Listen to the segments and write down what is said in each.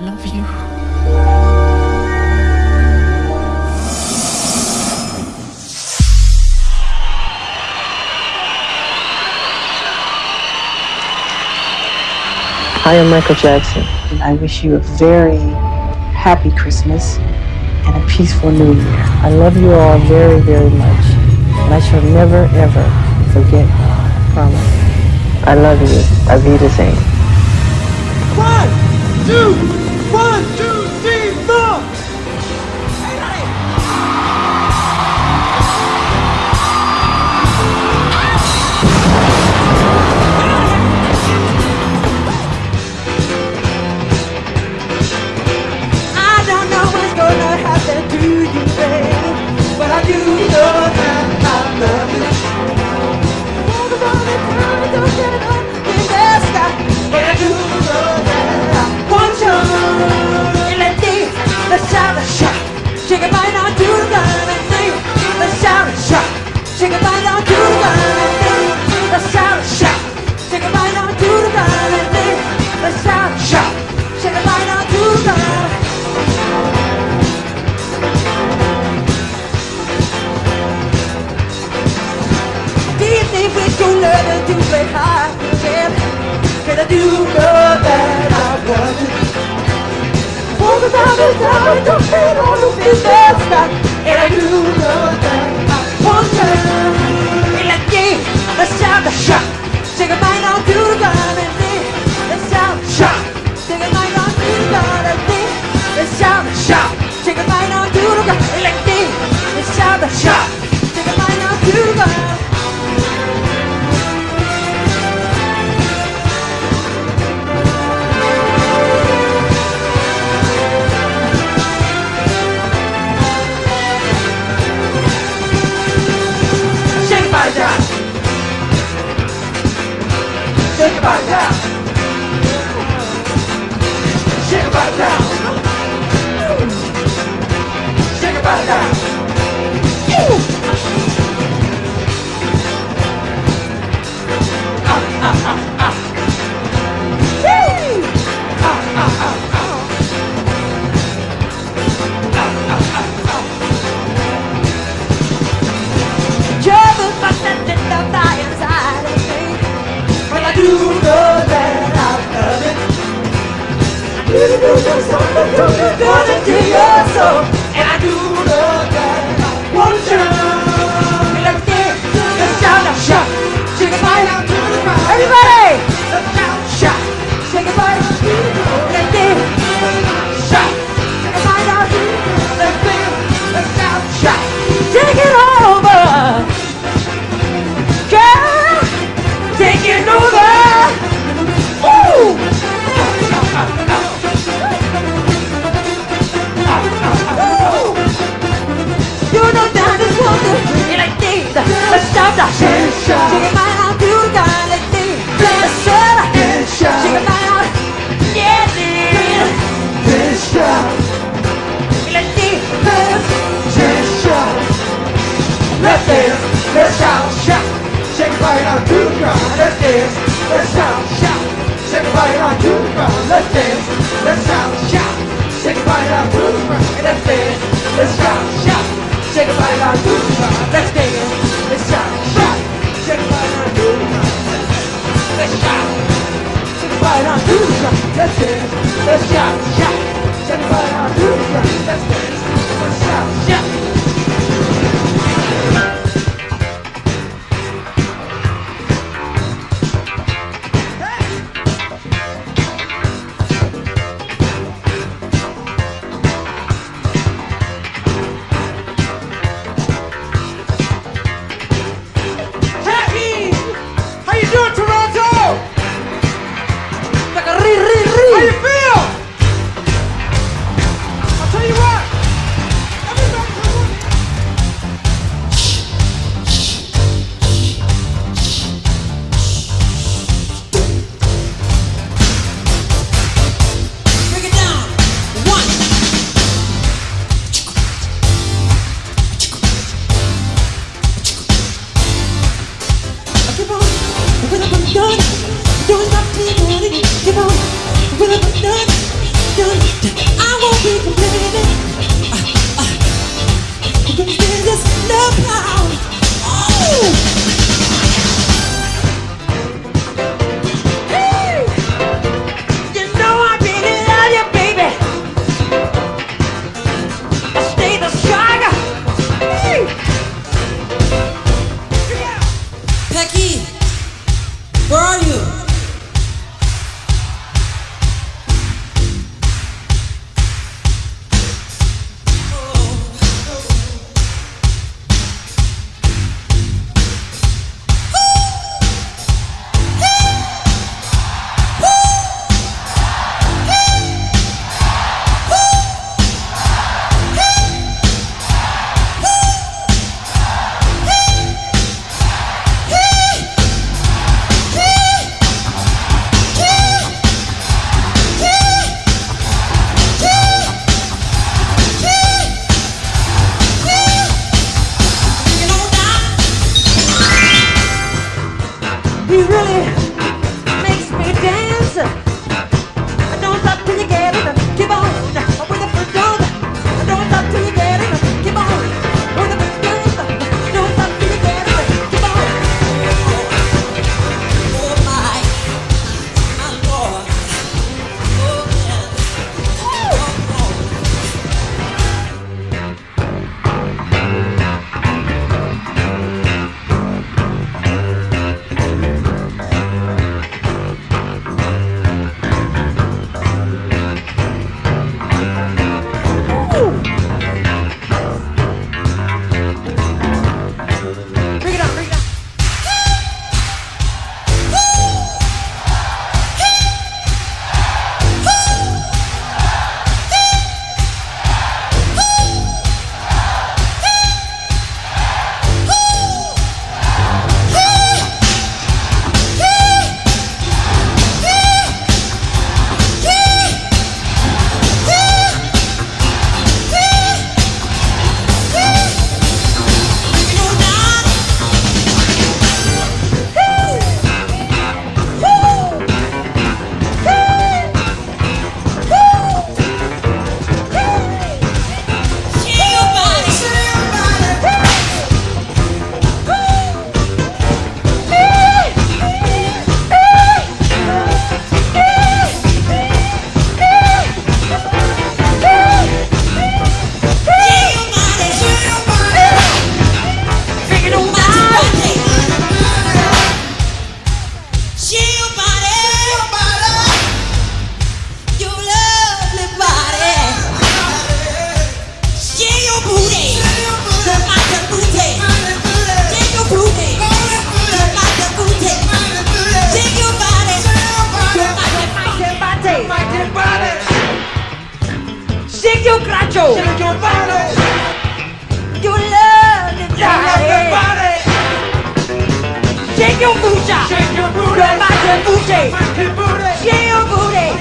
love you. I am Michael Jackson, and I wish you a very happy Christmas and a peaceful new year. I love you all very, very much, and I shall never, ever forget. I promise. I love you. I'll be the same. One, two, You on. We're not Shake your booty，迈着步子，shake your booty，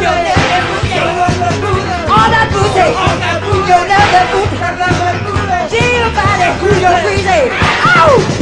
有那个步子，all that Shake your body，you're。